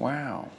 Wow.